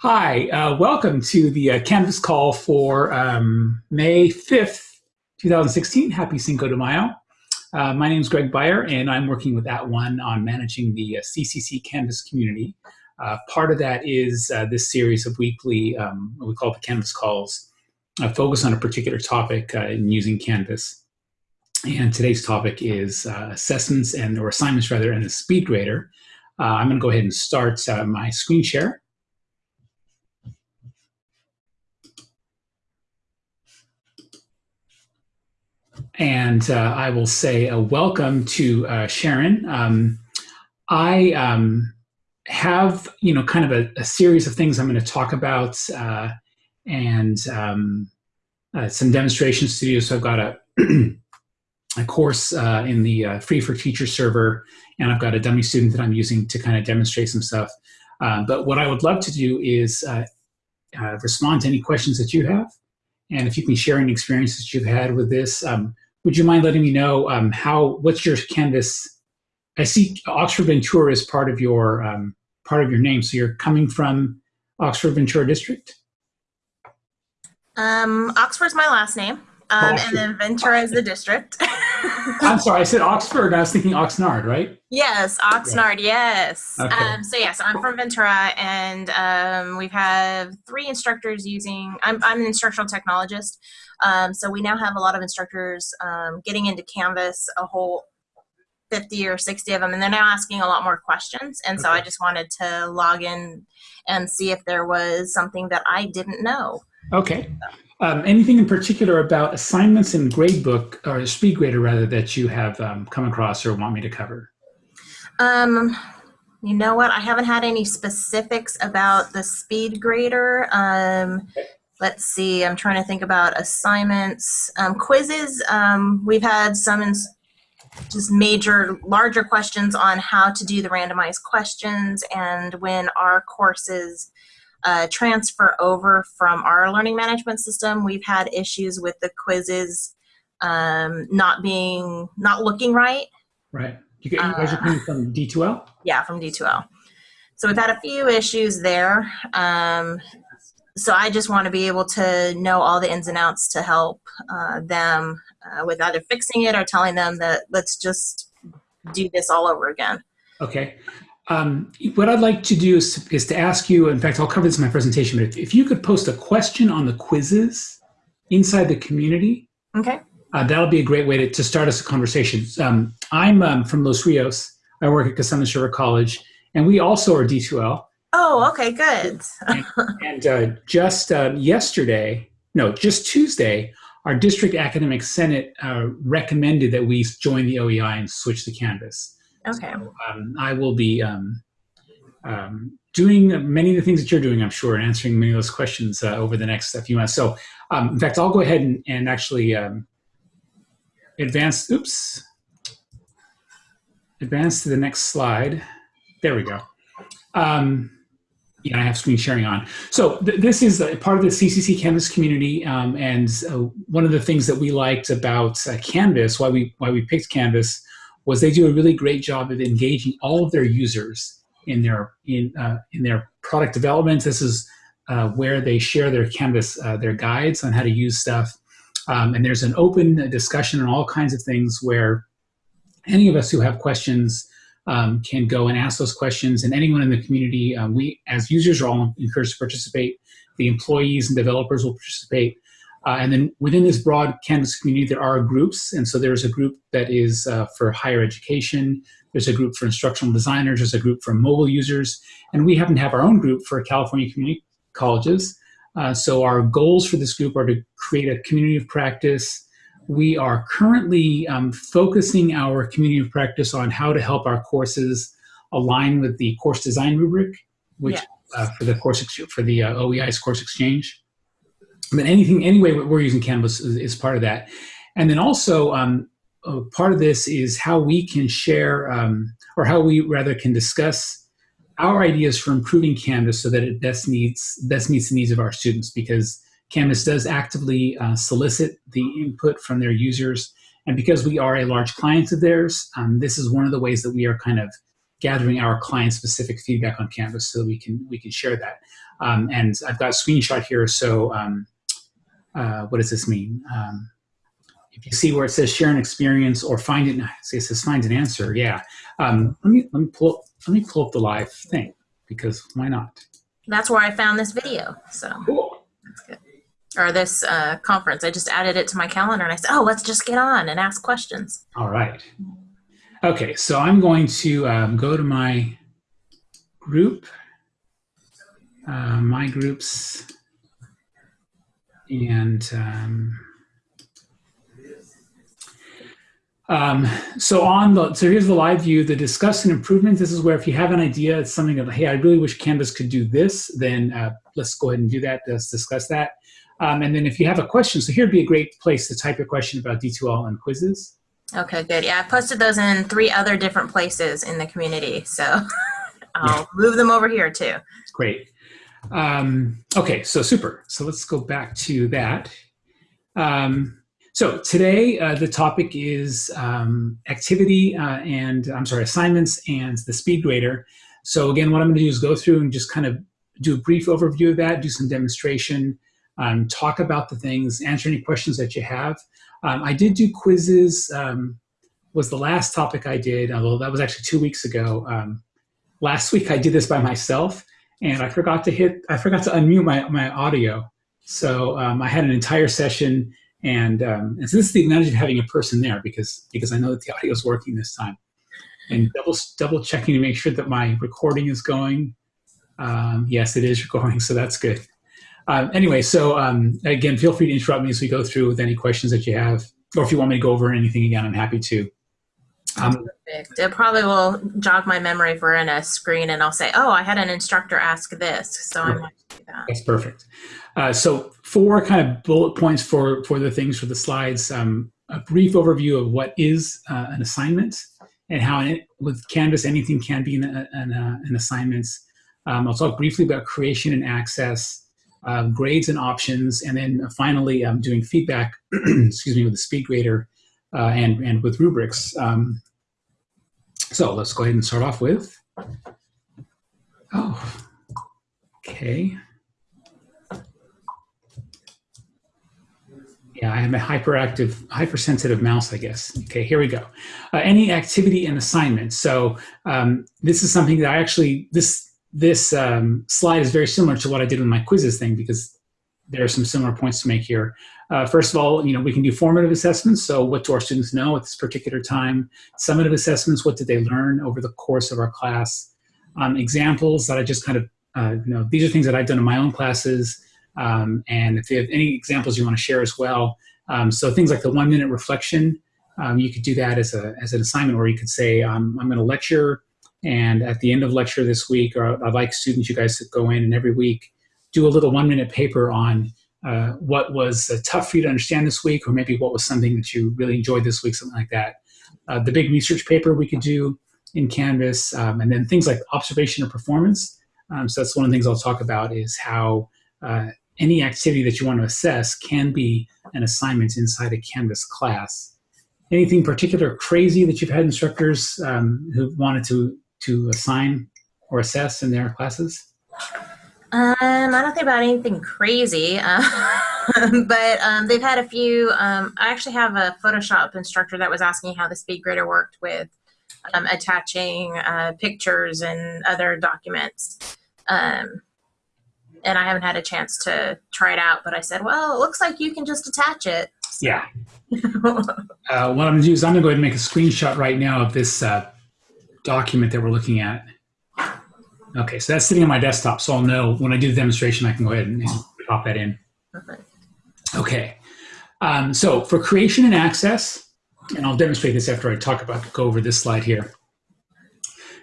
Hi, uh, welcome to the uh, Canvas call for um, May 5th, 2016. Happy Cinco de Mayo. Uh, my name is Greg Beyer, and I'm working with At @ONE on managing the CCC uh, Canvas community. Uh, part of that is uh, this series of weekly, um, what we call the Canvas calls, focus on a particular topic in using Canvas. And today's topic is assessments and or assignments rather, and the SpeedGrader. I'm going to go ahead and start my screen share. And uh, I will say a welcome to uh, Sharon. Um, I um, have, you know, kind of a, a, series of things I'm going to talk about uh, and um, uh, some demonstration studios. So I've got a, a course uh, in the uh, Free for Teacher server, and I've got a dummy student that I'm using to kind of demonstrate some stuff. but what I would love to do is respond to any questions that you have. And if you can share any experiences that you've had with this, um, would you mind letting me know um, how what's your Canvas? I see Oxford Ventura is part of your um, part of your name, so you're coming from Oxford Ventura District. Um, Oxford's my last name, um, and then Ventura is the district. I'm sorry, I said Oxford. I was thinking Oxnard, right? Yes, Oxnard. Yes. Okay. Um, so yes, I'm from Ventura, and um, we've had three instructors using. I'm I'm an instructional technologist, um, so we now have a lot of instructors um, getting into Canvas, a whole 50 or 60 of them, and they're now asking a lot more questions. And so I just wanted to log in and see if there was something that I didn't know. Okay. Um, anything in particular about assignments in gradebook or SpeedGrader rather that you have um, come across or want me to cover? Um, you know what? I haven't had any specifics about the SpeedGrader. Um, let's see. I'm trying to think about assignments, um, quizzes. Um, we've had some just major, larger questions on how to do the randomized questions and when our courses uh, transfer over from our learning management system, we've had issues with the quizzes um, not being, not looking right. Right. You, get, you guys are coming from D2L? Yeah, from D2L. So we've had a few issues there. Um, so I just want to be able to know all the ins and outs to help uh, them uh, with either fixing it or telling them that let's just do this all over again. Okay. Um, what I'd like to do is, is to ask you, in fact, I'll cover this in my presentation, but if, if you could post a question on the quizzes inside the community, okay, uh, that'll be a great way to, to start us a conversation. Um, I'm um, from Los Rios. I work at Cosumnes River College, and we also are D2L. Oh, okay, good. and, and uh, just uh, yesterday, no, just Tuesday, our district academic senate uh, recommended that we join the OEI and switch to Canvas. Okay. So, um, I will be um, um, doing many of the things that you're doing, I'm sure, and answering many of those questions uh, over the next few months. So, um, in fact, I'll go ahead and, and actually um, advance, oops, advance to the next slide. There we go. Um, yeah, I have screen sharing on. So th this is part of the CCC Canvas community, um, and uh, one of the things that we liked about uh, Canvas, why we why we picked Canvas, was they do a really great job of engaging all of their users in their in uh, in their product development. This is uh, where they share their Canvas uh, their guides on how to use stuff, um, and there's an open discussion on all kinds of things where any of us who have questions um, can go and ask those questions, and anyone in the community, um, we as users are all encouraged to participate. The employees and developers will participate. Uh, and then within this broad Canvas community, there are groups. And so there's a group that is uh, for higher education. There's a group for instructional designers. There's a group for mobile users. And we happen to have our own group for California community colleges. Uh, so our goals for this group are to create a community of practice. We are currently um, focusing our community of practice on how to help our courses align with the course design rubric, which yes. Uh, for the course for the uh, OEI's course exchange but anything anyway we're using canvas is, is part of that and then also um, part of this is how we can share um, or how we rather can discuss our ideas for improving canvas so that it best needs best meets the needs of our students because canvas does actively uh, solicit the input from their users and because we are a large client of theirs um, this is one of the ways that we are kind of gathering our client-specific feedback on Canvas so that we can we can share that. Um, and I've got a screenshot here. So um, uh, what does this mean? Um, if you see where it says share an experience or find it, say it says find an answer. Yeah. Um, let me let me pull let me pull up the live thing because why not? That's where I found this video. So Cool. that's good. Or this uh, conference. I just added it to my calendar and I said, oh, let's just get on and ask questions. All right. Okay, so I'm going to um, go to my group, uh, my groups, and um, um, so on the so here's the live view. The discuss and improvement. This is where if you have an idea, it's something that hey, I really wish Canvas could do this. Then uh, let's go ahead and do that. Let's discuss that. Um, and then if you have a question, so here'd be a great place to type your question about D2L and quizzes. Okay, good. Yeah, I posted those in three other different places in the community. So I'll move them over here too. Great. Um, okay, so super. So let's go back to that. Um, so today uh, the topic is um, activity uh, and I'm sorry, assignments and the speed grader. So again, what I'm going to do is go through and just kind of do a brief overview of that, do some demonstration, um, talk about the things, answer any questions that you have. Um, I did do quizzes, um, was the last topic I did, although that was actually two weeks ago. Um, last week I did this by myself and I forgot to hit, I forgot to unmute my, my audio. So um, I had an entire session and, um, and so this is the advantage of having a person there because, because I know that the audio is working this time. And double, double checking to make sure that my recording is going. Um, yes, it is recording, so that's good. Uh, anyway, so um, again, feel free to interrupt me as we go through with any questions that you have, or if you want me to go over anything again, I'm happy to. Um, Perfect. It probably will jog my memory for in a screen and I'll say, oh, I had an instructor ask this. So I might do that. that's perfect. Uh, so four kind of bullet points for, for the things for the slides. Um, a brief overview of what is uh, an assignment and how it, with Canvas anything can be an, an, uh, an assignment. Um, I'll talk briefly about creation and access, uh, grades and options, and then finally um, doing feedback, excuse me, with the speed grader uh, and, and with rubrics. Um, so let's go ahead and start off with, oh, okay. Yeah, I have a hyperactive, hypersensitive mouse, I guess. Okay, here we go. Uh, any activity and assignment. So um, this is something that I actually, this this um, slide is very similar to what I did with my quizzes thing because there are some similar points to make here. Uh, first of all, you know, we can do formative assessments. So what do our students know at this particular time? Summative assessments, what did they learn over the course of our class? Um, examples that I just kind of, uh, you know, these are things that I've done in my own classes. Um, and if you have any examples you want to share as well. Um, so things like the one minute reflection, um, you could do that as, a, as an assignment where you could say, um, I'm going to lecture and at the end of lecture this week, or I'd like students, you guys to go in and every week do a little one minute paper on uh, what was uh, tough for you to understand this week, or maybe what was something that you really enjoyed this week, something like that. Uh, the big research paper we could do in Canvas, um, and then things like observation or performance. Um, so that's one of the things I'll talk about is how uh, any activity that you want to assess can be an assignment inside a Canvas class. Anything particular crazy that you've had instructors um, who wanted to to assign or assess in their classes? Um, I don't think about anything crazy, uh, but um, they've had a few. Um, I actually have a Photoshop instructor that was asking how the speed grader worked with um, attaching uh, pictures and other documents. Um, and I haven't had a chance to try it out, but I said, well, it looks like you can just attach it. Yeah. Uh, what I'm going to do is I'm going to go ahead and make a screenshot right now of this uh, document that we're looking at. Okay, so that's sitting on my desktop, so I'll know when I do the demonstration, I can go ahead and, pop that in. Perfect. Okay, um, so for creation and access, and I'll demonstrate this after I talk about, go over this slide here.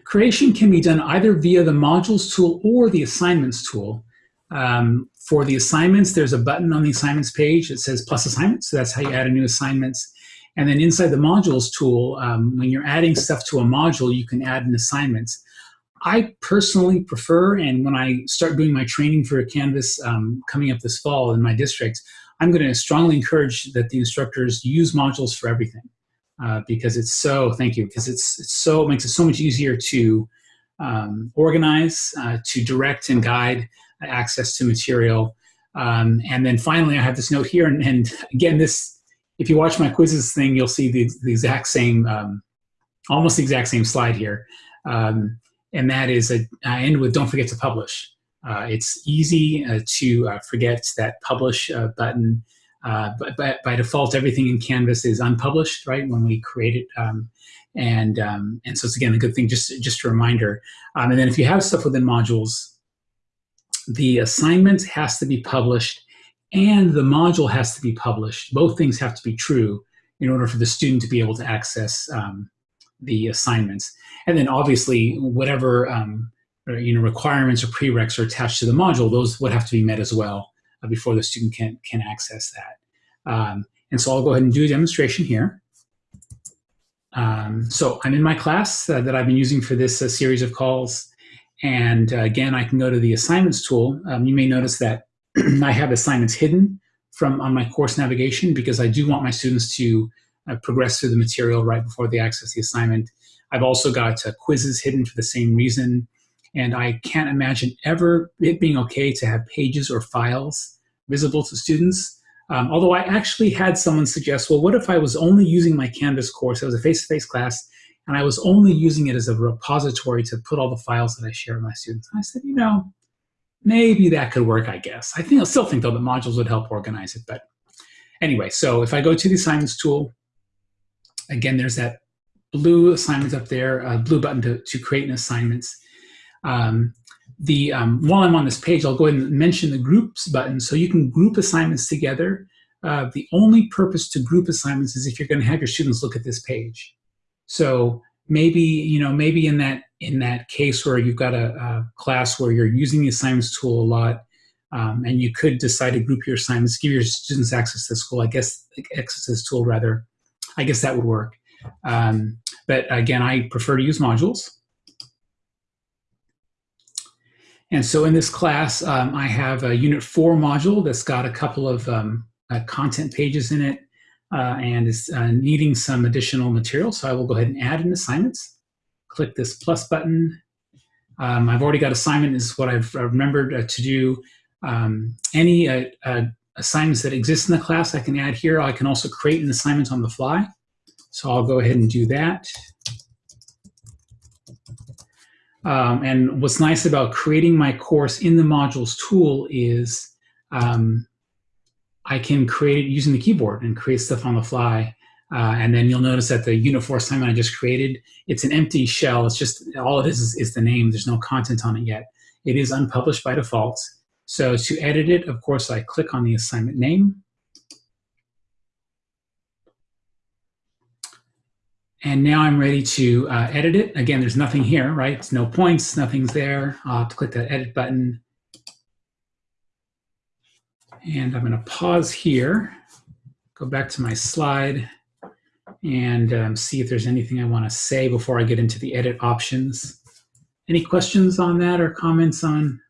Creation can be done either via the modules tool or the assignments tool. Um, for the assignments, there's a button on the assignments page that says plus assignments, so that's how you add a new assignments. And then inside the modules tool, um, when you're adding stuff to a module, you can add an assignments. I personally prefer, and when I start doing my training for Canvas um, coming up this fall in my district, I'm going to strongly encourage that the instructors use modules for everything. uh, because it's so, thank you, because it's, it's so, it makes it so much easier to um, organize, uh, to direct and guide access to material. Um, and then finally, I have this note here, and, and, again, this, if you watch my quizzes thing, you'll see the, the exact same, um, almost the exact same slide here. Um, and that is, a, I end with don't forget to publish. Uh, it's easy uh, to uh, forget that publish uh, button. Uh, but, but, by default, everything in Canvas is unpublished, right, when we create it. Um, and, um, and so it's, again, a good thing, just, just a reminder. Um, and then if you have stuff within modules, the assignment has to be published and the module has to be published. Both things have to be true in order for the student to be able to access um, the assignments. And then obviously, whatever um, you know requirements or prereqs are attached to the module, those would have to be met as well uh, before the student can, can access that. Um, and so I'll go ahead and do a demonstration here. Um, so I'm in my class uh, that I've been using for this uh, series of calls. And uh, again, I can go to the assignments tool. Um, you may notice that I have assignments hidden from on my course navigation because I do want my students to uh, progress through the material right before they access the assignment. I've also got uh, quizzes hidden for the same reason. And I can't imagine ever it being okay to have pages or files visible to students. Um, although I actually had someone suggest, well, what if I was only using my Canvas course, it was a face-to-face -face class, and I was only using it as a repository to put all the files that I share with my students. And I said, you know, maybe that could work, I guess. I think I still think though that modules would help organize it. But anyway, so if I go to the assignments tool, again, there's that blue assignments up there, a blue button to, to create an assignments. Um, the um, While I'm on this page, I'll go ahead and mention the groups button so you can group assignments together. Uh, the only purpose to group assignments is if you're going to have your students look at this page. So maybe, you know, maybe in that in that case where you've got a, a class where you're using the assignments tool a lot, um, and you could decide to group your assignments, give your students access to school, I guess, access to this tool rather, I guess that would work. Um, but again, I prefer to use modules. And so in this class, um, I have a Unit 4 module that's got a couple of um, uh, content pages in it uh, and is uh, needing some additional material. So I will go ahead and add an assignments. Click this plus button. Um, I've already got assignment is what I've remembered uh, to do. Um, any uh, uh, assignments that exist in the class I can add here. I can also create an assignment on the fly. So I'll go ahead and do that. Um, and what's nice about creating my course in the modules tool is um, I can create it using the keyboard and create stuff on the fly. Uh, and then you'll notice that the Unit 4 assignment I just created, it's an empty shell. It's just, all it is, is is the name. There's no content on it yet. It is unpublished by default. So to edit it, of course, I click on the assignment name. And now I'm ready to uh, edit it. Again, there's nothing here, right? It's no points, nothing's there. I'll have to click that edit button. And I'm gonna pause here, go back to my slide and um, see if there's anything I wanna say before I get into the edit options. Any questions on that or comments on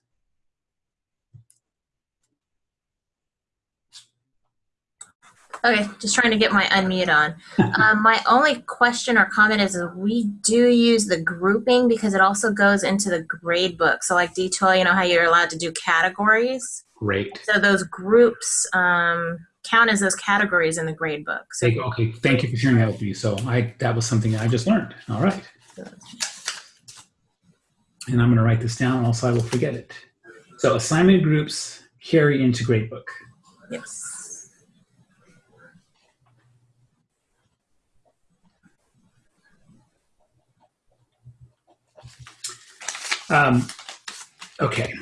Okay, just trying to get my unmute on. um, my only question or comment is we do use the grouping because it also goes into the grade book. So like D2, you know how you're allowed to do categories? Great. So those groups um, count as those categories in the grade book. So okay, thank you for sharing that with me. So I that was something I just learned. All right. And I'm going to write this down, also I will forget it. So assignment groups carry into grade book. Yes. Um, okay.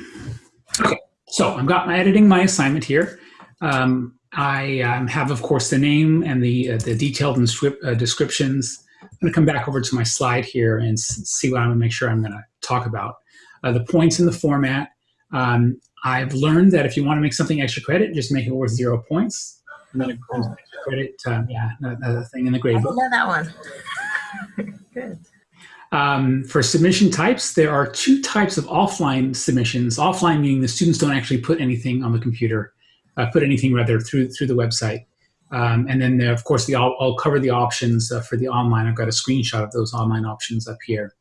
Okay. So I've got my editing my assignment here. Um, I um, have, of course, the name and the, uh, the detailed uh, descriptions. I'm going to come back over to my slide here and see what I'm going to make sure I'm going to talk about. Uh, the points in the format. Um, I've learned that if you want to make something extra credit, just make it worth zero points. And then extra credit, um, yeah, the thing in the grade book. I know that one. Good. Um, for submission types, there are two types of offline submissions. Offline meaning the students don't actually put anything on the computer, uh, put anything rather through through the website. Um, and then, there, of course, the, I'll, I'll cover the options uh, for the online. I've got a screenshot of those online options up here.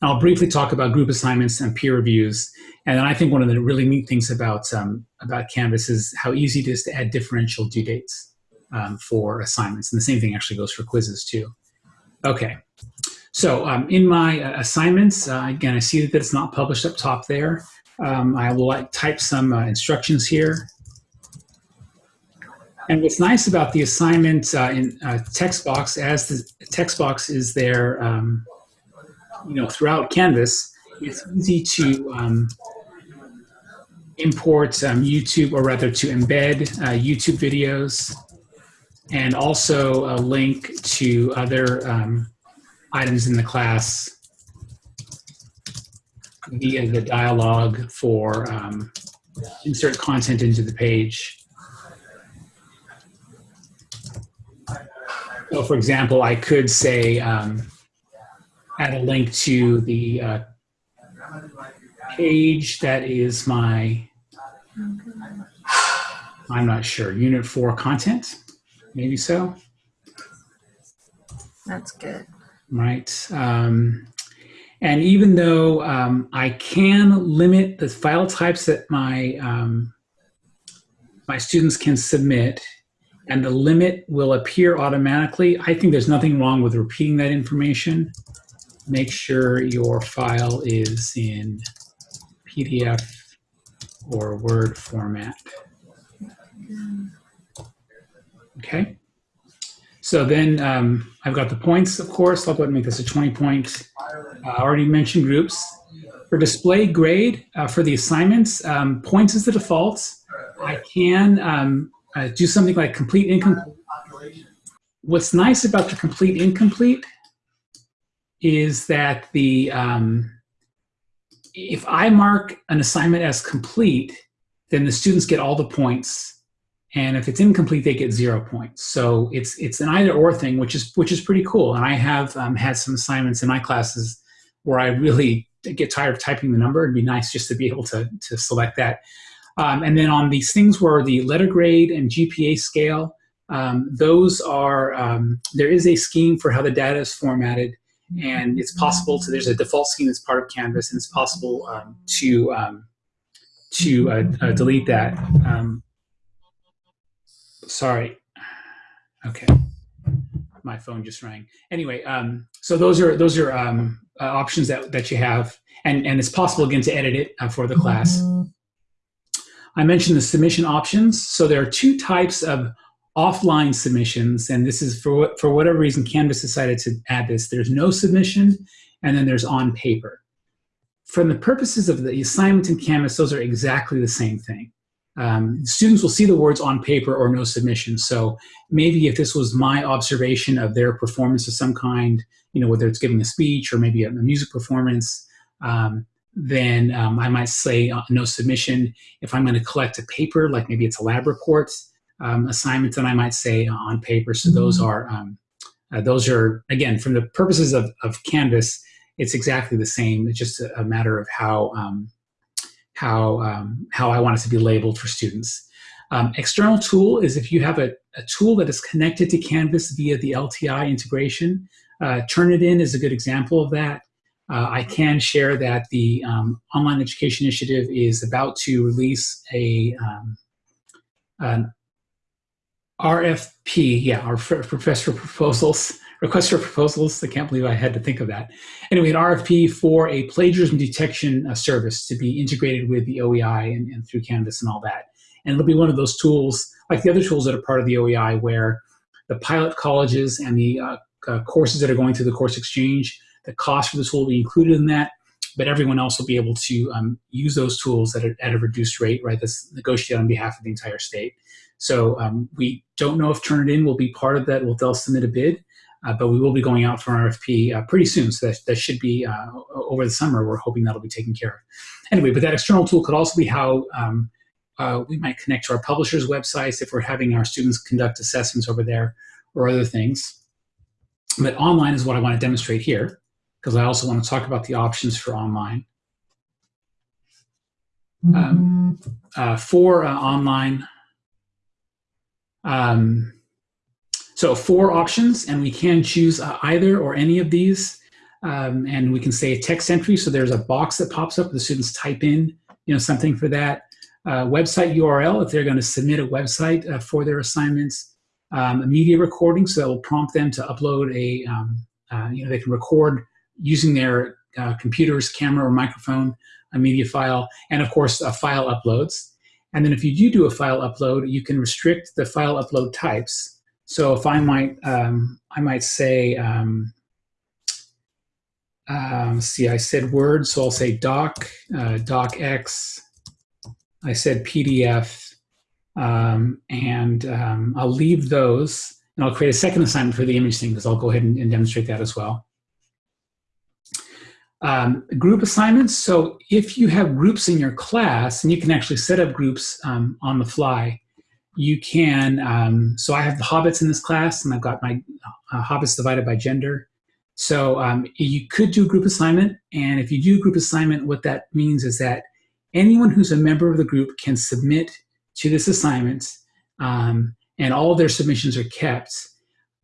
And I'll briefly talk about group assignments and peer reviews. And then I think one of the really neat things about, um, about Canvas is how easy it is to add differential due dates um, for assignments. And the same thing actually goes for quizzes too. Okay, so um, in my uh, assignments, uh, again, I see that it's not published up top there. Um, I will like, type some uh, instructions here. And what's nice about the assignment uh, in uh, text box, as the text box is there, um, you know, throughout Canvas, it's easy to um, import um, YouTube, or rather to embed uh, YouTube videos, and also a link to other um, items in the class via the dialog for um, insert content into the page. So for example, I could say, um, add a link to the uh, page that is my, I'm not sure, unit four content, maybe so, That's good. Right? Um, and even though um, I can limit the file types that my, um, my students can submit, and the limit will appear automatically, I think there's nothing wrong with repeating that information. Make sure your file is in PDF or Word format. Okay. So then um, I've got the points, of course. I'll go ahead and make this a 20 point. Uh, I already mentioned groups. For display grade, uh, for the assignments, um, points is the default. I can um, uh, do something like complete incomplete. What's nice about the complete incomplete is that the um, if I mark an assignment as complete, then the students get all the points and if it's incomplete, they get zero points. So it's it's an either or thing, which is which is pretty cool. And I have um, had some assignments in my classes where I really get tired of typing the number. It'd be nice just to be able to to select that. Um, and then on these things where the letter grade and GPA scale, um, those are um, there is a scheme for how the data is formatted, and it's possible to there's a default scheme that's part of Canvas, and it's possible um, to um, to uh, uh, delete that. Um, sorry. Okay. My phone just rang. Anyway, um, so those are those are um, uh, options that, that you have, and, and it's possible again to edit it uh, for the class. I mentioned the submission options. So there are two types of offline submissions, and this is for what, for whatever reason Canvas decided to add this. There's no submission, and then there's on paper. From the purposes of the assignment in Canvas, those are exactly the same thing um, students will see the words on paper or no submission. So maybe if this was my observation of their performance of some kind, you know, whether it's giving a speech or maybe a, a music performance, um, then um, I might say uh, no submission. If I'm going to collect a paper, like maybe it's a lab report um, assignment, then I might say on paper. So those Mm-hmm. are um, uh, those are again from the purposes of, of Canvas, it's exactly the same. It's just a, a matter of how um, how, um, how I want it to be labeled for students. Um, external tool is if you have a, a, tool that is connected to Canvas via the LTI integration. Uh, Turnitin is a good example of that. Uh, I can share that the um, Online Education Initiative is about to release a um, an RFP, yeah, our professor proposals, request for proposals. I can't believe I had to think of that. Anyway, an RFP for a plagiarism detection uh, service to be integrated with the OEI and, and, through Canvas and all that. And it'll be one of those tools, like the other tools that are part of the OEI, where the pilot colleges and the uh, uh, courses that are going through the course exchange, the cost for the tool will be included in that, but everyone else will be able to um, use those tools at a, at a reduced rate, right? That's negotiated on behalf of the entire state. So um, we don't know if Turnitin will be part of that. Will they'll submit a bid? Uh, but we will be going out for an RFP uh, pretty soon. So that, that should be uh, over the summer. We're hoping that'll be taken care of. Anyway, but that external tool could also be how um, uh, we might connect to our publishers' websites if we're having our students conduct assessments over there or other things. But online is what I want to demonstrate here because I also want to talk about the options for online. Um, uh, for uh, online, Um, so four options, and we can choose uh, either or any of these. Um, and we can say text entry. So there's a box that pops up. The students type in, you know, something for that. Uh, website URL if they're going to submit a website uh, for their assignments. Um, a media recording, so that will prompt them to upload a, um, uh, you know, they can record using their uh, computer's camera or microphone, a media file, and of course, file uploads. And then if you do do a file upload, you can restrict the file upload types. So if I might, um, I might say, um, um, see, I said Word, so I'll say doc, uh, docx. I said PDF, um, and um, I'll leave those, and I'll create a second assignment for the image thing because I'll go ahead and, and demonstrate that as well. Um, group assignments, so if you have groups in your class, and you can actually set up groups on the fly, you can, um, so I have the hobbits in this class, and I've got my uh, hobbits divided by gender. So um, you could do a group assignment, and if you do a group assignment, what that means is that anyone who's a member of the group can submit to this assignment, um, and all their submissions are kept.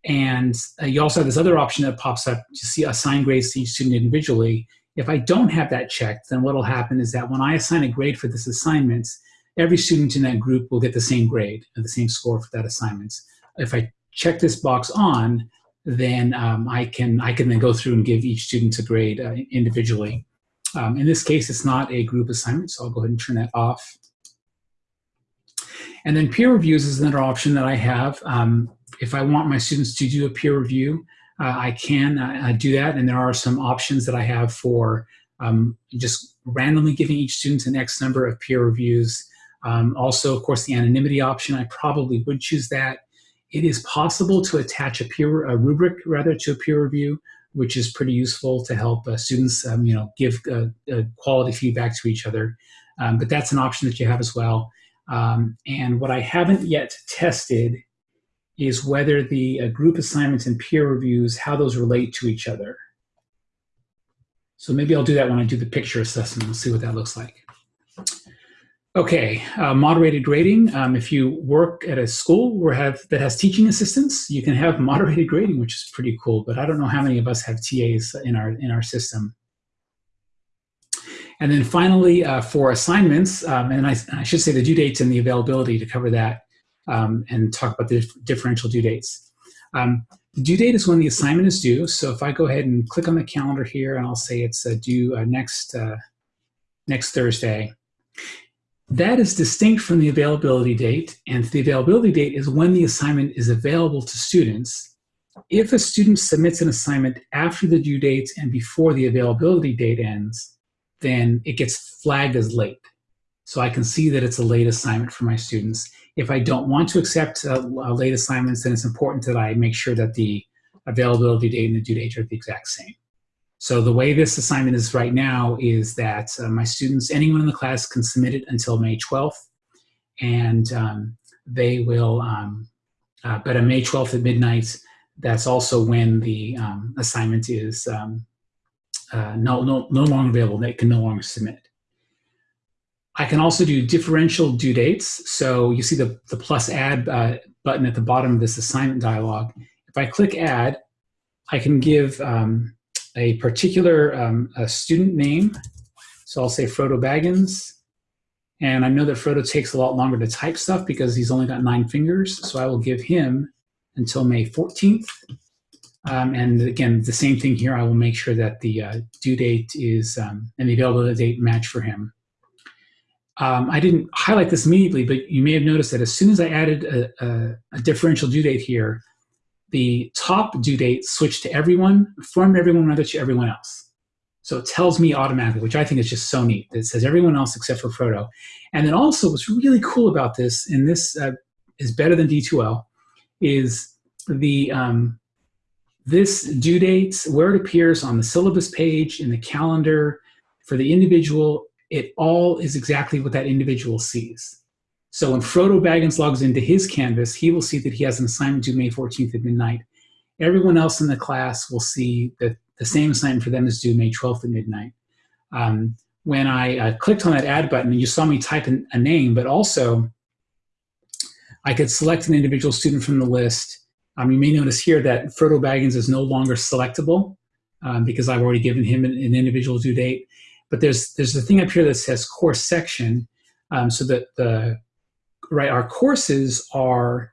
And uh, you also have this other option that pops up to see assign grades to each student individually. If I don't have that checked, then what will happen is that when I assign a grade for this assignment, every student in that group will get the same grade and the same score for that assignment. If I check this box on, then um, I can I can then go through and give each student a grade uh, individually. Um, in this case, it's not a group assignment, so I'll go ahead and turn that off. And then peer reviews is another option that I have. Um, if I want my students to do a peer review, uh, I can uh, do that. And there are some options that I have for um, just randomly giving each student an X number of peer reviews. Um, also, of course, the anonymity option, I probably would choose that. It is possible to attach a peer a rubric rather to a peer review, which is pretty useful to help uh, students, um, you know, give uh, uh, quality feedback to each other. Um, but that's an option that you have as well. Um, and what I haven't yet tested is whether the uh, group assignments and peer reviews, how those relate to each other. So maybe I'll do that when I do the picture assessment and see what that looks like. Okay, uh, moderated grading. Um, if you work at a school have that has teaching assistants, you can have moderated grading, which is pretty cool. But I don't know how many of us have TAs in our in our system. And then finally, uh, for assignments, um, and I, I, should say the due dates and the availability to cover that um, and talk about the differential due dates. Um, the due date is when the assignment is due. So if I go ahead and click on the calendar here and I'll say it's uh, due uh, next, uh, next Thursday, that is distinct from the availability date. And the availability date is when the assignment is available to students. If a student submits an assignment after the due date and before the availability date ends, then it gets flagged as late. So I can see that it's a late assignment for my students. If I don't want to accept uh, late assignments, then it's important that I make sure that the availability date and the due date are the exact same. So the way this assignment is right now is that uh, my students, anyone in the class can submit it until May 12th, and um, they will, um, uh, but on May 12th at midnight, that's also when the um, assignment is um, uh, no, no, no longer available. They can no longer submit. I can also do differential due dates. So you see the, the plus add uh, button at the bottom of this assignment dialog. If I click add, I can give um, a particular um, a student name. So I'll say Frodo Baggins. And I know that Frodo takes a lot longer to type stuff because he's only got nine fingers. So I will give him until May 14th. Um, and again, the same thing here. I will make sure that the uh, due date is um, and the availability date match for him. Um, I didn't highlight this immediately, but you may have noticed that as soon as I added a, a, a differential due date here, the top due date switched to everyone from everyone rather to everyone else. So it tells me automatically, which I think is just so neat. It says everyone else except for Frodo. And then also what's really cool about this, and this uh, is better than D2L, is the um, this due date, where it appears on the syllabus page, in the calendar, for the individual, it all is exactly what that individual sees. So when Frodo Baggins logs into his Canvas, he will see that he has an assignment due May 14th at midnight. Everyone else in the class will see that the same assignment for them is due May 12th at midnight. Um, when I uh, clicked on that add button, you saw me type in a name, but also I could select an individual student from the list. Um, you may notice here that Frodo Baggins is no longer selectable um, because I've already given him an, an, individual due date. But there's there's a thing up here that says course section, um, so that the right our courses are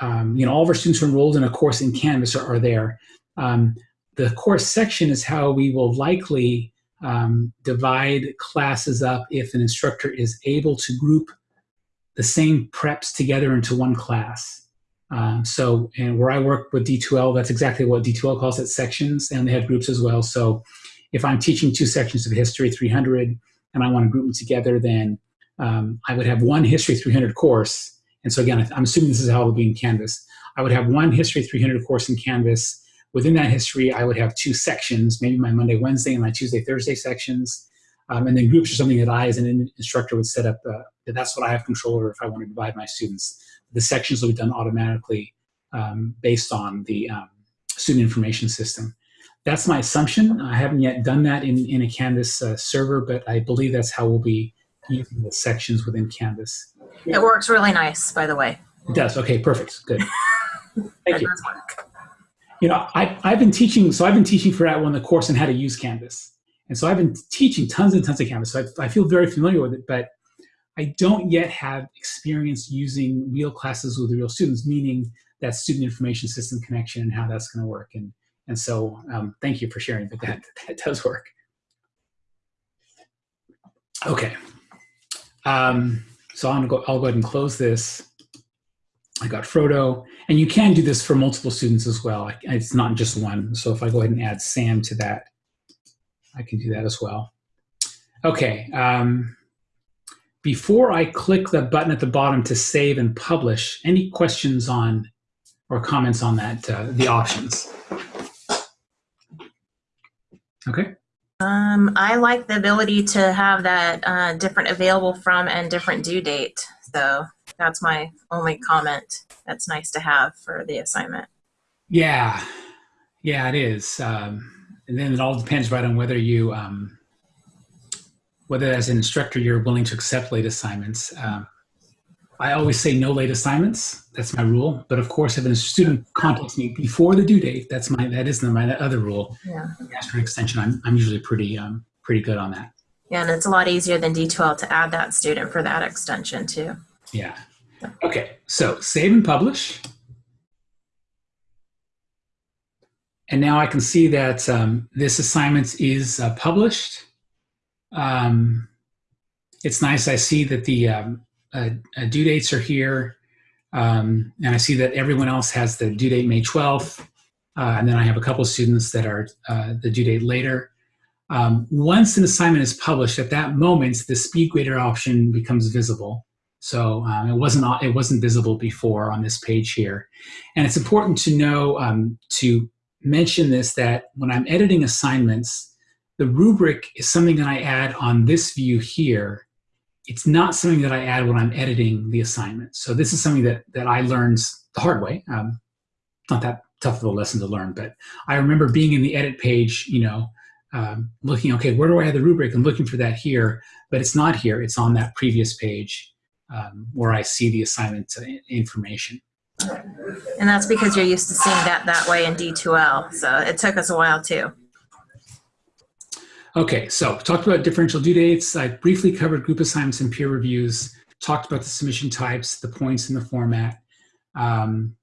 um, you know all of our students who enrolled in a course in Canvas are, are there. Um, the course section is how we will likely um, divide classes up if an instructor is able to group the same preps together into one class. Um, so, and where I work with D2L, that's exactly what D2L calls it, sections, and they have groups as well. So if I'm teaching two sections of History 300 and I want to group them together, then um, I would have one History 300 course. And so again, I'm assuming this is how it'll be in Canvas. I would have one History 300 course in Canvas. Within that history, I would have two sections, maybe my Monday, Wednesday, and my Tuesday, Thursday sections. Um, and then groups are something that I, as an instructor, would set up. Uh, that's what I have control over if I want to divide my students. The sections will be done automatically um, based on the um, student information system. That's my assumption. I haven't yet done that in, in a Canvas uh, server, but I believe that's how we'll be using the sections within Canvas. It works really nice, by the way. It does. Okay, perfect. Good. Thank you. You know, I, I've been teaching, so I've been teaching for that one the course on how to use Canvas. And so I've been teaching tons and tons of Canvas, so I, I feel very familiar with it, but I don't yet have experience using real classes with real students, meaning that student information system connection and how that's going to work. And, and so um, thank you for sharing, but that, that does work. Okay. Um, so I'm go, I'll go ahead and close this. I got Frodo, and you can do this for multiple students as well. It's not just one. So if I go ahead and add Sam to that, I can do that as well. Okay. Um, before I click the button at the bottom to save and publish, any questions on or comments on that, uh, the options? Okay. Um, I like the ability to have that uh, different available from and different due date. So that's my only comment. That's nice to have for the assignment. Yeah, yeah, it is. Um, and then it all depends right on whether you um, whether as an instructor you're willing to accept late assignments. Um, I always say no late assignments. That's my rule. But of course, if a student contacts me before the due date, that's my that is my other rule. Yeah. For an extension. I'm I'm usually pretty um pretty good on that. Yeah, and it's a lot easier than D2L to add that student for that extension too. Yeah. Okay. So save and publish. And now I can see that um, this assignment is uh, published. Um, it's nice. I see that the um, uh, uh, due dates are here. Um, and I see that everyone else has the due date May 12th. Uh, and then I have a couple students that are uh, the due date later. Um, once an assignment is published, at that moment, the speed grader option becomes visible. So um, it wasn't it wasn't visible before on this page here, and it's important to know um, to mention this that when I'm editing assignments, the rubric is something that I add on this view here. It's not something that I add when I'm editing the assignment. So this is something that, that I learned the hard way. Um, not that tough of a lesson to learn, but I remember being in the edit page, you know, um, looking, okay, where do I have the rubric? I'm looking for that here, but it's not here. It's on that previous page um, where I see the assignment information. And that's because you're used to seeing that that way in D2L. So it took us a while too. Okay, so talked about differential due dates. I briefly covered group assignments and peer reviews, talked about the submission types, the points and the format. Um,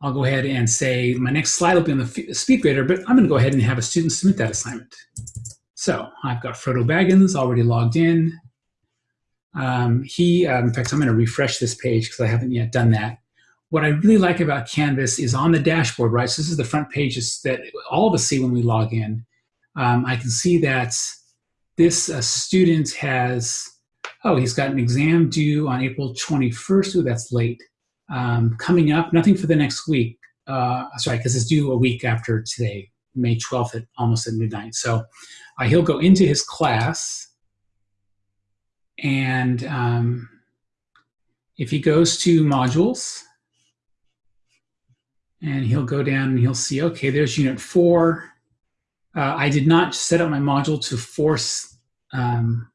I'll go ahead and say my next slide will be on the SpeedGrader, but I'm going to go ahead and have a student submit that assignment. So I've got Frodo Baggins already logged in. Um, he, um, in fact, I'm going to refresh this page because I haven't yet done that. What I really like about Canvas is on the dashboard, right? So this is the front pages that all of us see when we log in um, I can see that this uh, student has, oh, he's got an exam due on April 21st. Oh, that's late. Um, coming up, nothing for the next week. Uh, sorry, because it's due a week after today, May 12th at almost at midnight. So uh, he'll go into his class and um, if he goes to modules and he'll go down and he'll see, okay, there's unit four. Uh, I did not set up my module to force um,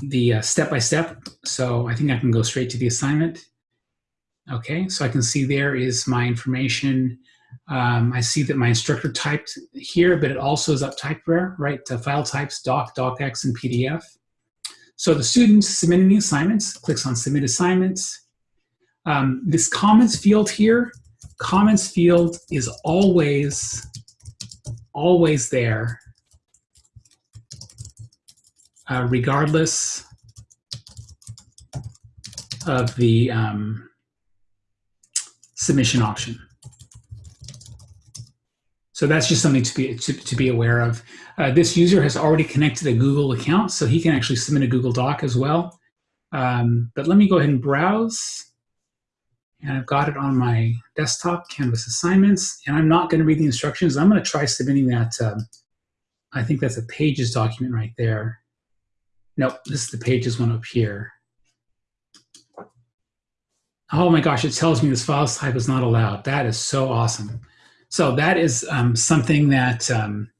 the uh, step-by-step, -step, so I think I can go straight to the assignment. Okay, so I can see there is my information. Um, I see that my instructor typed here, but it also is up typed there, right? Uh, file types, doc, docx, and PDF. So the student submitting the assignments clicks on submit assignments. Um, this comments field here, comments field is always, always there, uh, regardless of the um, submission option. So that's just something to be to, to be aware of. Uh, this user has already connected a Google account, so he can actually submit a Google Doc as well. Um, but let me go ahead and browse. And I've got it on my desktop, Canvas assignments, and I'm not going to read the instructions. I'm going to try submitting that. Um, I think that's a pages document right there. Nope, this is the pages one up here. Oh my gosh, it tells me this file type is not allowed. That is so awesome. So that is um, something that um,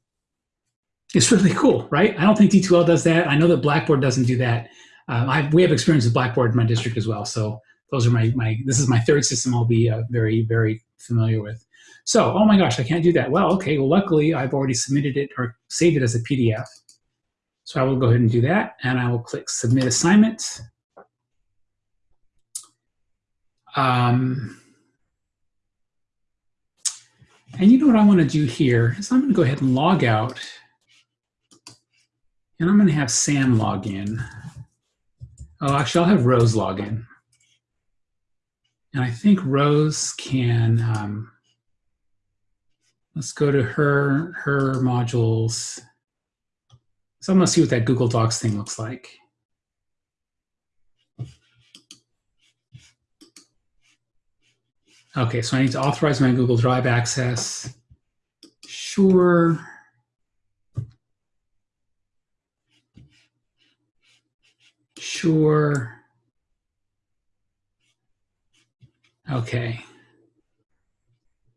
is really cool, right? I don't think D2L does that. I know that Blackboard doesn't do that. Um, I, we have experience with Blackboard in my district as well. So those are my, my this is my third system I'll be uh, very, very familiar with. So, oh my gosh, I can't do that. Well, okay, well, luckily I've already submitted it or saved it as a PDF. So I will go ahead and do that and I will click submit assignment. Um, and you know what I want to do here is I'm going to go ahead and log out. And I'm going to have Sam log in. Oh, actually, I'll have Rose log in. And I think Rose can, um, let's go to her, her modules. So I'm to see what that Google Docs thing looks like. Okay, so I need to authorize my Google Drive access. Sure. Sure. Okay.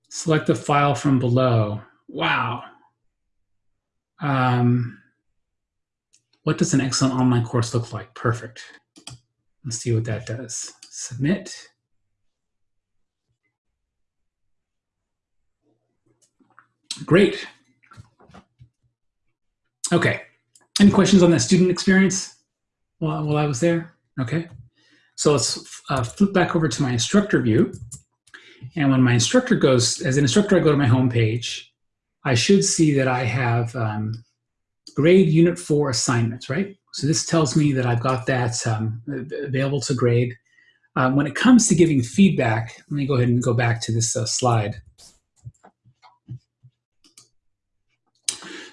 Select the file from below. Wow. Um, what does an excellent online course look like? Perfect. Let's see what that does. Submit. Great. Okay. Any questions on that student experience while, while I was there? Okay. So let's uh, flip back over to my instructor view. And when my instructor goes, as an instructor, I go to my home page. I should see that I have um, grade unit four assignments, right? So this tells me that I've got that um, available to grade. Um, when it comes to giving feedback, let me go ahead and go back to this uh, slide.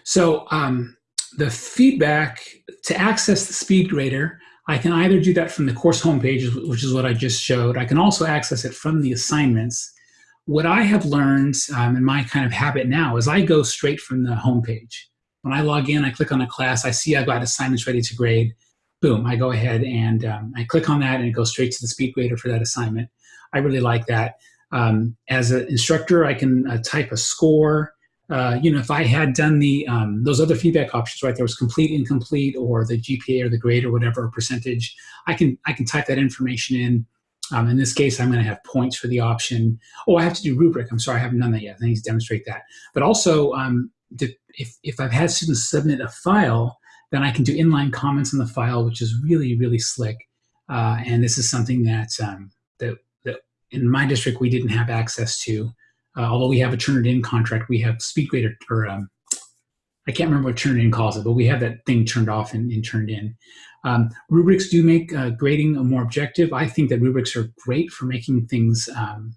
So um, the feedback to access the speed grader, I can either do that from the course homepage, which is what I just showed. I can also access it from the assignments. What I have learned um, in my kind of habit now is I go straight from the homepage. When I log in, I click on a class, I see I've got assignments ready to grade. Boom, I go ahead and um, I click on that and it goes straight to the speed grader for that assignment. I really like that. Um, as an instructor, I can uh, type a score. Uh, you know, if I had done the um, those other feedback options, right, there was complete, incomplete, or the GPA or the grade or whatever percentage, I can I can type that information in. Um, in this case, I'm going to have points for the option. Oh, I have to do rubric. I'm sorry, I haven't done that yet. I need to demonstrate that. But also, um, if, if I've had students submit a file, then I can do inline comments on the file, which is really, really slick. Uh, and this is something that, um, that, that in my district we didn't have access to. Uh, although we have a Turnitin contract, we have SpeedGrader, or um, I can't remember what Turnitin calls it, but we have that thing turned off and, and turned in. Um, rubrics do make uh, grading more objective. I think that rubrics are great for making things um,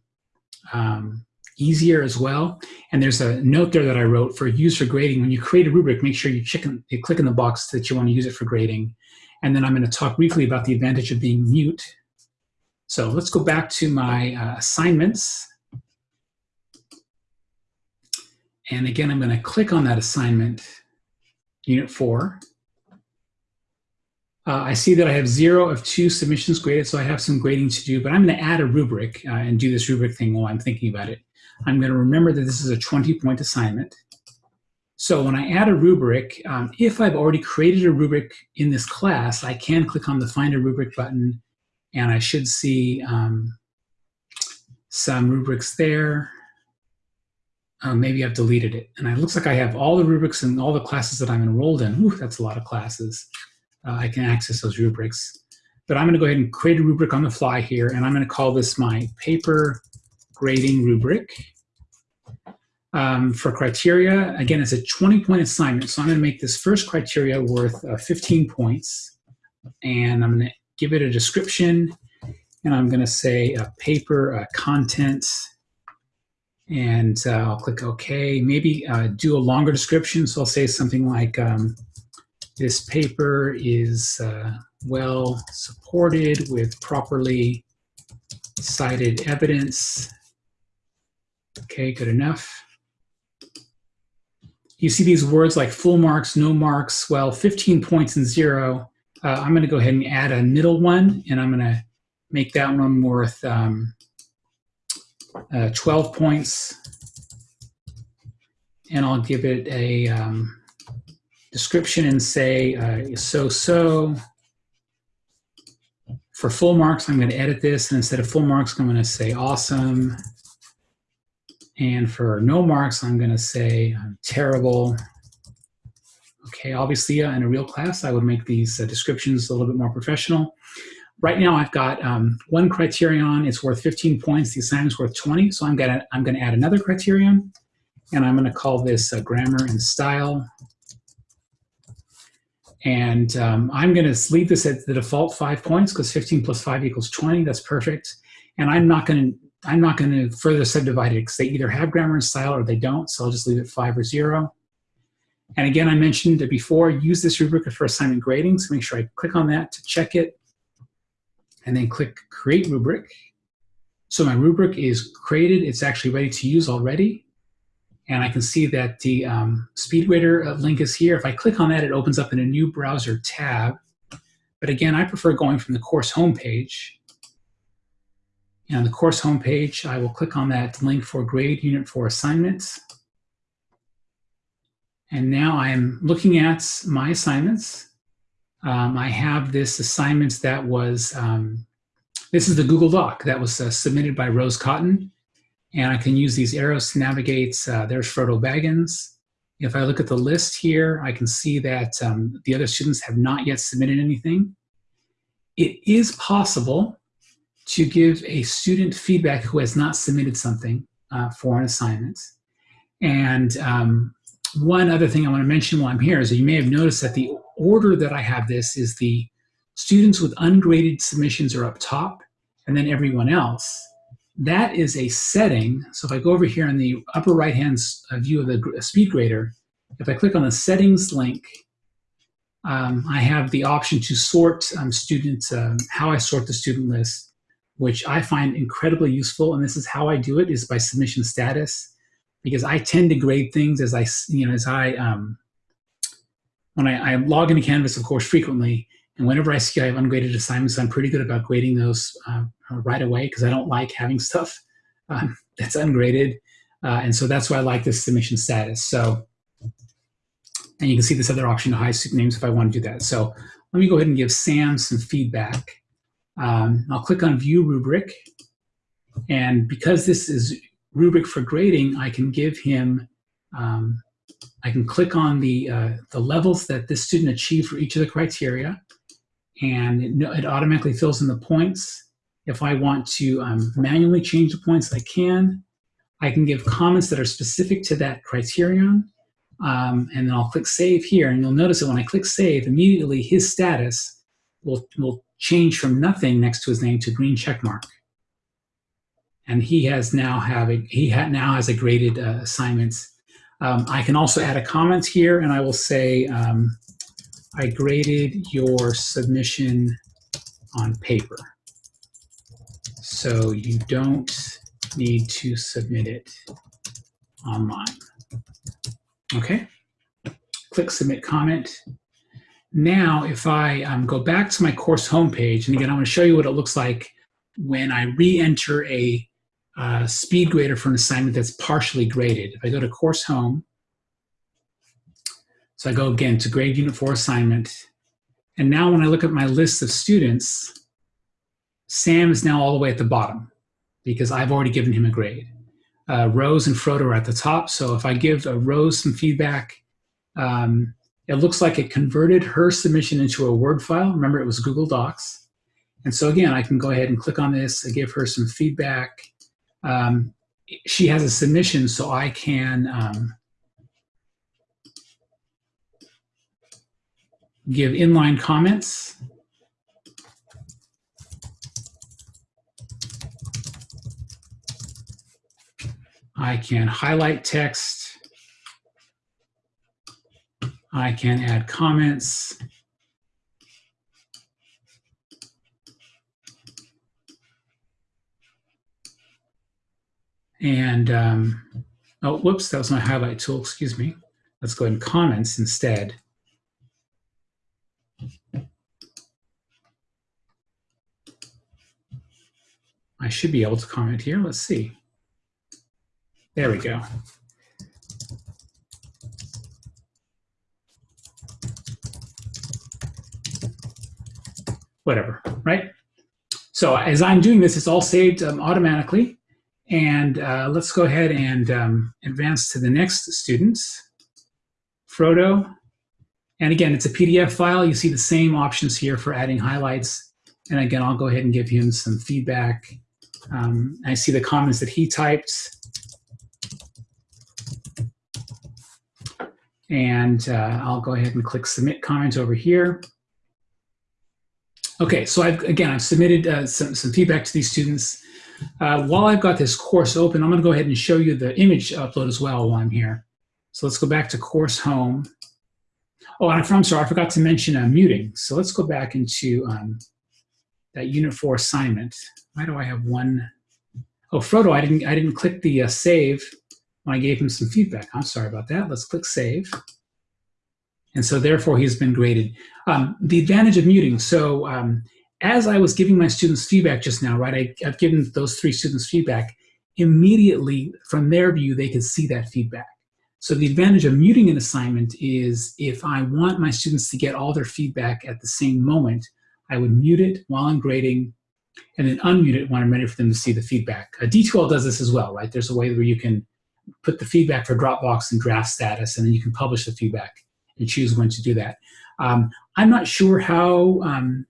um, easier as well. And there's a note there that I wrote for use for grading. When you create a rubric, make sure you, chicken, you click in the box that you want to use it for grading. And then I'm going to talk briefly about the advantage of being mute. So let's go back to my uh, assignments. And again, I'm going to click on that assignment, unit four. Uh, I see that I have zero of two submissions graded, so I have some grading to do, but I'm going to add a rubric uh, and do this rubric thing while I'm thinking about it. I'm going to remember that this is a 20-point assignment. So when I add a rubric, um, if I've already created a rubric in this class, I can click on the Find a Rubric button, and I should see um, some rubrics there. Uh, maybe I've deleted it. And it looks like I have all the rubrics and all the classes that I'm enrolled in. Ooh, that's a lot of classes. Uh, I can access those rubrics. But I'm going to go ahead and create a rubric on the fly here, and I'm going to call this my paper grading rubric. Um, for criteria, again, it's a 20-point assignment, so I'm going to make this first criteria worth uh, 15 points, and I'm going to give it a description, and I'm going to say a paper uh, content, and uh, I'll click OK. Maybe uh, do a longer description, so I'll say something like, um, this paper is uh, well supported with properly cited evidence. Okay, good enough. You see these words like full marks, no marks, well, 15 points and zero. Uh, I'm gonna go ahead and add a middle one and I'm gonna make that one worth um, uh, 12 points. And I'll give it a um, description and say uh, so-so. For full marks, I'm going to edit this. And instead of full marks, I'm going to say awesome. And for no marks, I'm going to say terrible. Okay, obviously uh, in a real class, I would make these uh, descriptions a little bit more professional. Right now, I've got um, one criterion. It's worth 15 points. The assignment's worth 20. So I'm going to I'm to add another criterion, and I'm going to call this uh, grammar and style. And um, I'm going to leave this at the default five points because 15 plus 5 equals 20. That's perfect. And I'm not to I'm not to further subdivide it because they either have grammar and style or they don't. So I'll just leave it 5 or 0. And again, I mentioned it before, use this rubric for assignment grading. So make sure I click on that to check it. And then click Create Rubric. So my rubric is created. It's actually ready to use already. And I can see that the um, uh, link is here. If I click on that, it opens up in a new browser tab. But again, I prefer going from the course homepage. And on the course homepage, I will click on that link for grade unit for assignments. And now I'm looking at my assignments. Um, I have this assignment that was, um, this is the Google Doc that was uh, submitted by Rose Cotton. And I can use these arrows to navigate. Uh, there's Frodo Baggins. If I look at the list here, I can see that um, the other students have not yet submitted anything. It is possible to give a student feedback who has not submitted something uh, for an assignment. And um, one other thing I want to mention while I'm here is you may have noticed that the order that I have this is the students with ungraded submissions are up top and then everyone else. That is a setting. So if I go over here in the upper right-hand uh, view of the speed grader, if I click on the settings link, um, I have the option to sort um, students, um, how I sort the student list, which I find incredibly useful. And this is how I do it is by submission status, because I tend to grade things as I, you know, as I, um, when I, I log into Canvas, of course, frequently, and whenever I see I have ungraded assignments, I'm pretty good about grading those uh, right away because I don't like having stuff um, that's ungraded. Uh, and so that's why I like this submission status. So, and you can see this other option to hide student names if I want to do that. So let me go ahead and give Sam some feedback. Um, I'll click on View Rubric. And because this is rubric for grading, I can give him um, I can click on the, uh, the levels that this student achieved for each of the criteria and it, it automatically fills in the points. If I want to um, manually change the points, I can. I can give comments that are specific to that criterion. Um, and then I'll click Save here. And you'll notice that when I click Save, immediately his status will, will change from nothing next to his name to green check mark. And he has now having he ha now has a graded uh, assignments. Um, I can also add a comment here, and I will say um, I graded your submission on paper. So you don't need to submit it online. Okay, click submit comment. Now, if I um, go back to my course homepage, and again, I'm to show you what it looks like when I re-enter a uh, SpeedGrader for an assignment that's partially graded. If I go to course home, so I go again to grade unit four assignment. And now when I look at my list of students, Sam is now all the way at the bottom. because I've already given him a grade. Uh, Rose and Frodo are at the top. So if I give Rose some feedback, um, it looks like it converted her submission into a Word file. Remember, it was Google Docs. And so again, I can go ahead and click on this I give her some feedback. Um, she has a submission, so I can um, give inline comments. I can highlight text. I can add comments. And, um, oh, whoops, that was my highlight tool, excuse me. Let's go and comments instead. I should be able to comment here. Let's see. There we go. Whatever, right? So as I'm doing this, it's all saved um, automatically. And uh, let's go ahead and um, advance to the next students. Frodo. And again, it's a PDF file. You see the same options here for adding highlights. And again, I'll go ahead and give him some feedback. Um, I see the comments that he typed. And uh, I'll go ahead and click submit comment over here. Okay, so I've, again, I've submitted uh, some, some feedback to these students. Uh, while I've got this course open, I'm going to go ahead and show you the image upload as well while I'm here. So let's go back to course home. Oh, and I'm sorry, I forgot to mention uh, muting. So let's go back into um, that Unit 4 assignment. Why do I have one? Oh, Frodo, I didn't, I didn't click the uh, save when I gave him some feedback. I'm sorry about that. Let's click save. And so therefore he's been graded. Um, the advantage of muting. So um, as I was giving my students feedback just now, right, I, I've given those three students feedback, immediately from their view, they could see that feedback. So the advantage of muting an assignment is if I want my students to get all their feedback at the same moment, I would mute it while I'm grading and then unmute it when I'm ready for them to see the feedback. A D2L does this as well, right? There's a way where you can put the feedback for Dropbox in draft status and then you can publish the feedback and choose when to do that. Um, I'm not sure how, um,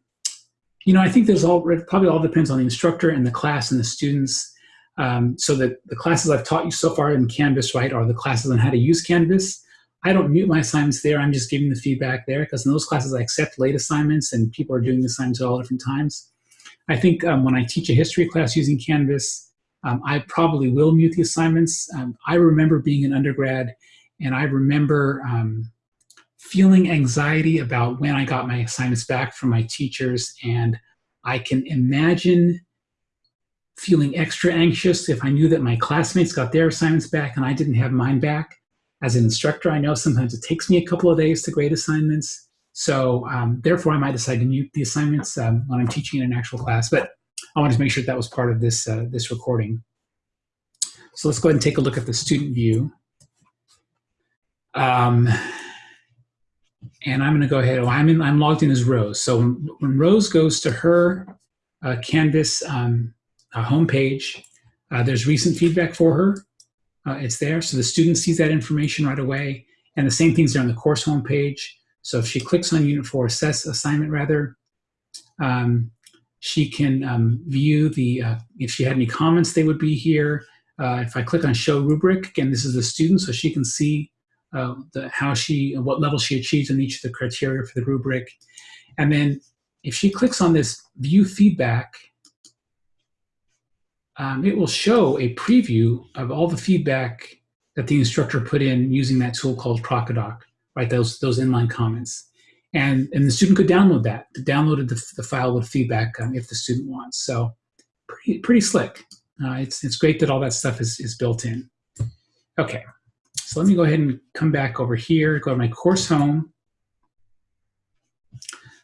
you know, I think there's all, probably all depends on the instructor and the class and the students. Um, so that the classes I've taught you so far in Canvas, right, are the classes on how to use Canvas. I don't mute my assignments there. I'm just giving the feedback there because in those classes I accept late assignments and people are doing the assignments at all different times. I think um, when I teach a history class using Canvas, um, I probably will mute the assignments. Um, I remember being an undergrad and I remember um, feeling anxiety about when I got my assignments back from my teachers and I can imagine feeling extra anxious if I knew that my classmates got their assignments back and I didn't have mine back. As an instructor, I know sometimes it takes me a couple of days to grade assignments. So um, therefore, I might decide to mute the assignments um, when I'm teaching in an actual class. But I wanted to make sure that, that was part of this, uh, this recording. So let's go ahead and take a look at the student view. Um, and I'm going to go ahead. I'm in. I'm logged in as Rose. So when, when Rose goes to her uh, Canvas um, uh, homepage, uh, there's recent feedback for her. Uh, it's there, so the student sees that information right away. And the same thing's there on the course homepage. So if she clicks on Unit 4 Assess Assignment, rather, um, she can um, view the, uh, if she had any comments, they would be here. Uh, if I click on Show Rubric, again, this is the student, so she can see uh, the, how she, what level she achieves in each of the criteria for the rubric. And then if she clicks on this view feedback, um, it will show a preview of all the feedback that the instructor put in using that tool called Crocodoc, right? Those, those inline comments. And, and the student could download that, download the, the file with feedback um, if the student wants. So pretty, pretty slick. Uh, it's, it's great that all that stuff is, is built in. Okay, so let me go ahead and come back over here, go to my course home.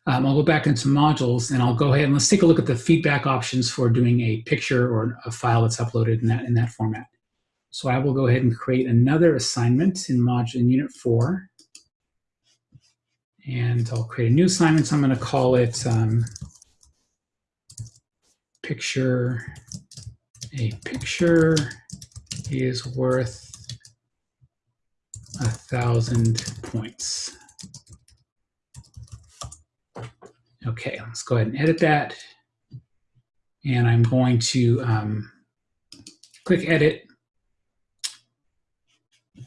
Um, I'll go back into modules and I'll go ahead and let's take a look at the feedback options for doing a picture or a file that's uploaded in that, in that format. So I will go ahead and create another assignment in module in unit four. And I'll create a new assignment. So I'm going to call it um, picture a picture is worth a thousand points. Okay, let's go ahead and edit that. And I'm going to um, click edit,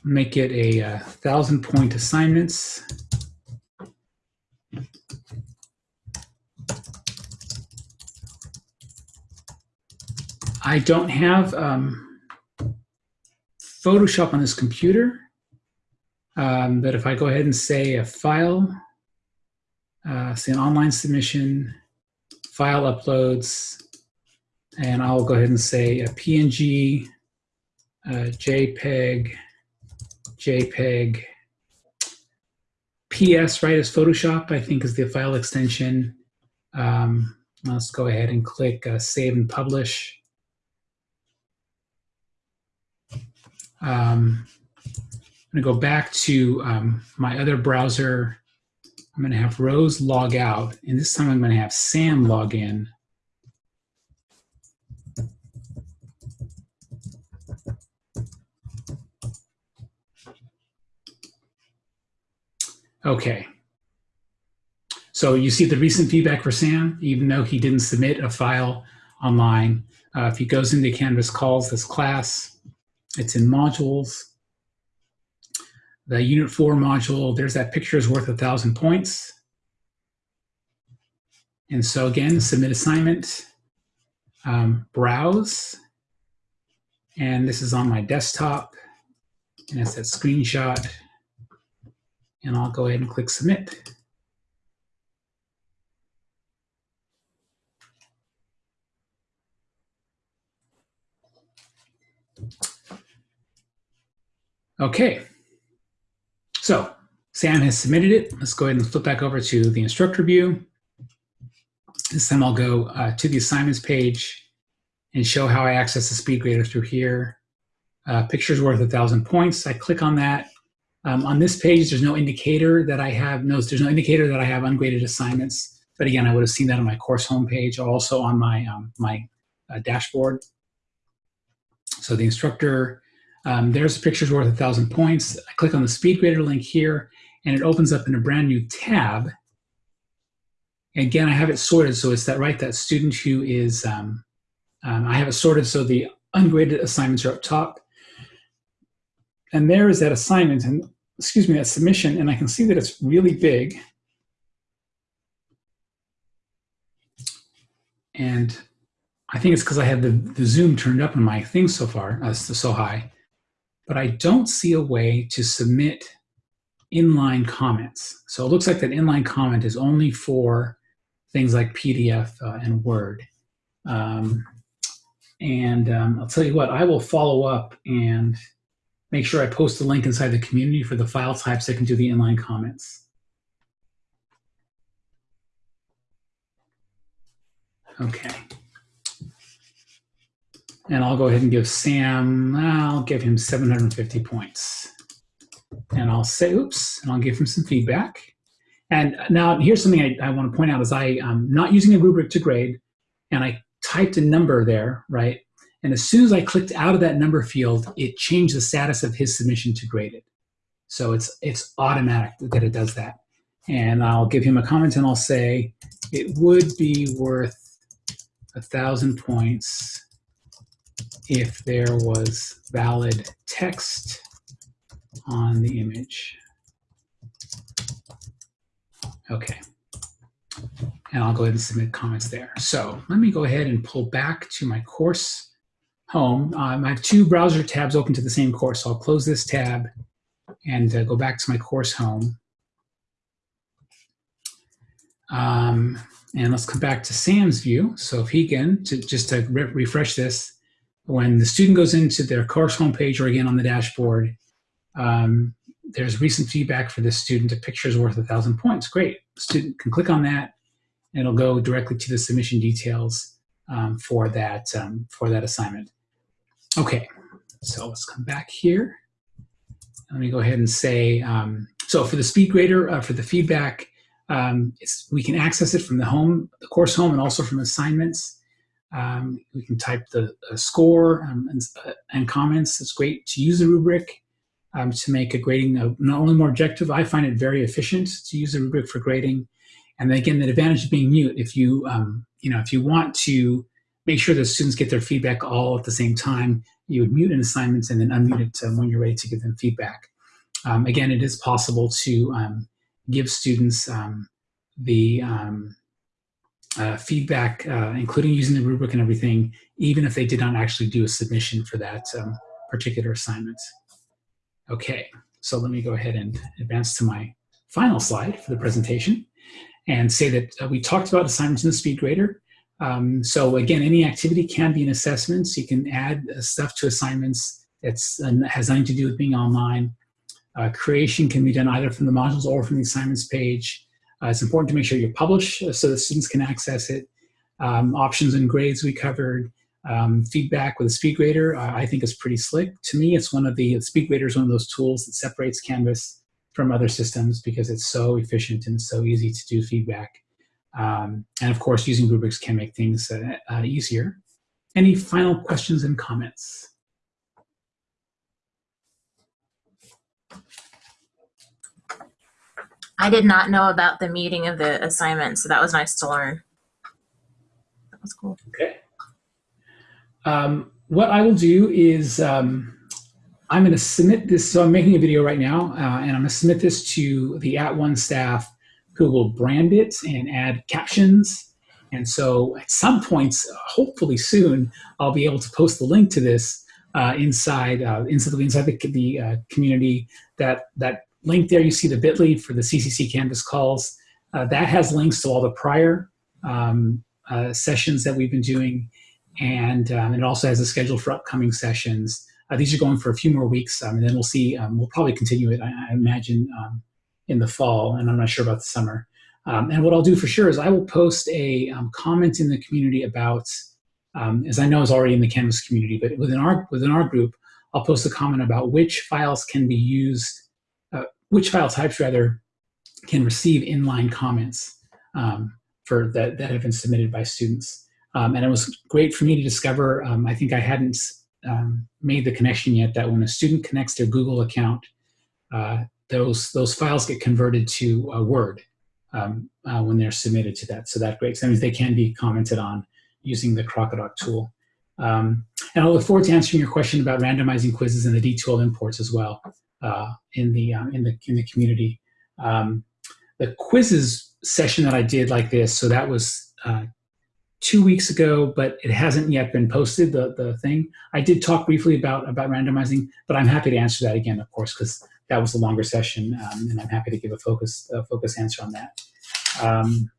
make it a, uh thousand point assignments. I don't have um, Photoshop on this computer, um, but if I go ahead and say a file, uh, say an online submission, file uploads, and I'll go ahead and say a PNG, uh, JPEG, JPEG, PS, right, is Photoshop, I think is the file extension. Um, let's go ahead and click uh, Save and Publish. Um, I'm to go back to um, my other browser. I'm going to have Rose log out, and this time I'm going to have Sam log in. Okay. So you see the recent feedback for Sam, even though he didn't submit a file online. Uh, if he goes into Canvas calls this class, it's in modules. The unit four module, there's that picture is worth a thousand points. And so again, submit assignment, um, browse, and this is on my desktop, and it's that screenshot, and I'll go ahead and click submit. Okay, so Sam has submitted it. Let's go ahead and flip back over to the instructor view. This time I'll go uh, to the assignments page and show how I access the speed grader through here. Uh, pictures worth a thousand points. I click on that. Um, on this page, there's no indicator that I have, no, there's no indicator that I have ungraded assignments. But again, I would have seen that on my course homepage also on my, um, my uh, dashboard. So the instructor um, there's pictures worth a thousand points. I click on the speed grader link here and it opens up in a brand new tab. Again, I have it sorted so it's that right, that student who is, um, um, I have it sorted so the ungraded assignments are up top. And there is that assignment and excuse me, that submission, and I can see that it's really big. And I think it's because I have the, the zoom turned up on my thing so far, uh, so high but I don't see a way to submit inline comments. So it looks like that inline comment is only for things like PDF uh, and Word. Um, and um, I'll tell you what, I will follow up and make sure I post a link inside the community for the file types that can do the inline comments. Okay. And I'll go ahead and give Sam, I'll give him 750 points. And I'll say, oops, and I'll give him some feedback. And now here's something I, I want to point out is I, am not using a rubric to grade, and I typed a number there, right? And as soon as I clicked out of that number field, it changed the status of his submission to graded. So it's, it's automatic that it does that. And I'll give him a comment and I'll say, it would be worth a thousand points if there was valid text on the image. Okay. And I'll go ahead and submit comments there. So let me go ahead and pull back to my course home. Um, I have two browser tabs open to the same course. So I'll close this tab and uh, go back to my course home. Um, and let's come back to Sam's view. So if he can, to, just to re refresh this, when the student goes into their course homepage or again on the dashboard, um, there's recent feedback for this student. A picture is worth a thousand points. Great. The student can click on that and it'll go directly to the submission details um, for that um, for that assignment. Okay, so let's come back here. Let me go ahead and say, um, so for the speed grader, uh, for the feedback, um, we can access it from the home, the course home, and also from assignments. Um, we can type the uh, score um, and, uh, and, comments. It's great to use a rubric um, to make a grading not only more objective, I find it very efficient to use a rubric for grading. And again, the advantage of being mute, if you, um, you know, if you want to make sure that students get their feedback all at the same time, you would mute an assignment and then unmute it um, when you're ready to give them feedback. Um, again, it is possible to give students the uh, feedback, uh, including using the rubric and everything, even if they did not actually do a submission for that um, particular assignment. Okay, so let me go ahead and advance to my final slide for the presentation and say that uh, we talked about assignments in the SpeedGrader. Um, so again, any activity can be an assessment. So you can add uh, stuff to assignments that has nothing to do with being online. Uh, creation can be done either from the modules or from the assignments page. Uh, it's important to make sure you publish uh, so that students can access it. Um, options and grades we covered. Um, feedback with a SpeedGrader uh, I think is pretty slick. To me, it's one of the, the SpeedGrader is one of those tools that separates Canvas from other systems because it's so efficient and so easy to do feedback. Um, and of course, using rubrics can make things uh, uh, easier. Any final questions and comments? I did not know about the meeting of the assignment, so that was nice to learn. That was cool. Okay. Um, what I will do is um, I'm going to submit this. So I'm making a video right now, uh, and I'm going to submit this to the At One staff who will brand it and add captions. And so at some points, hopefully soon, I'll be able to post the link to this uh, inside uh, inside, inside the, the uh, community. That that link there, you see the bit.ly for the CCC Canvas calls. Uh, that has links to all the prior um, uh, sessions that we've been doing. And um, it also has a schedule for upcoming sessions. Uh, these are going for a few more weeks, um, and then we'll see. Um, we'll probably continue it, I, I imagine, um, in the fall, and I'm not sure about the summer. Um, and what I'll do for sure is I will post a comment in the community about, as I know is already in the Canvas community, but within our within our group, I'll post a comment about which files can be used, which file types rather, can receive inline comments for that that have been submitted by students. Um, and it was great for me to discover, um, I think I hadn't um, made the connection yet that when a student connects their Google account, uh, those, those files get converted to a Word um, uh, when they're submitted to that. So that great. That means they can be commented on using the Crocodoc tool. Um, and I look forward to answering your question about randomizing quizzes and the D2L imports as well uh, in, the, uh, in, the, in the community. Um, the quizzes session that I did like this, so that was uh, two weeks ago, but it hasn't yet been posted, the, the thing. I did talk briefly about, about randomizing, but I'm happy to answer that again, of course, because that was a longer session, um, and I'm happy to give a focus, a focus answer on that. Um,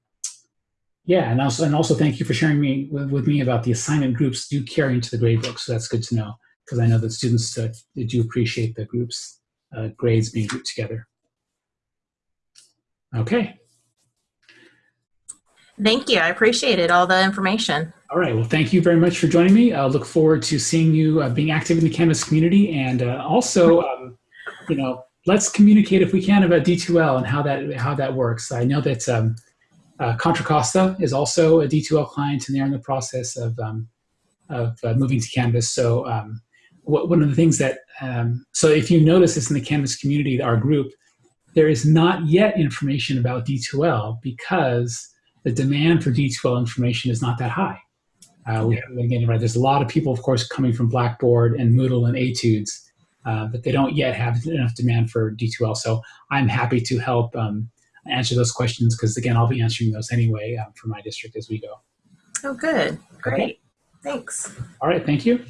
yeah, and also, and also thank you for sharing me with, with, me about the assignment groups do carry into the gradebook, so that's good to know, because I know that students uh, do appreciate the groups uh, grades being grouped together. Okay. Thank you. I appreciated all the information. All right. Well, thank you very much for joining me. I look forward to seeing you uh, being active in the Canvas community. And uh, also, um, you know, let's communicate if we can about D2L and how that, how that works. I know that um, uh, Contra Costa is also a D2L client and they're in the process of, um, of uh, moving to Canvas. So um, one of the things that, um, so if you notice this in the Canvas community, our group, there is not yet information about D2L because the demand for D2L information is not that high. Uh, we, again, right, there's a lot of people, of course, coming from Blackboard and Moodle and Etudes, uh, but they don't yet have enough demand for D2L. So I'm happy to help um, answer those questions because, again, I'll be answering those anyway um, for my district as we go. Oh, good. Great. Okay. Thanks. All right. Thank you.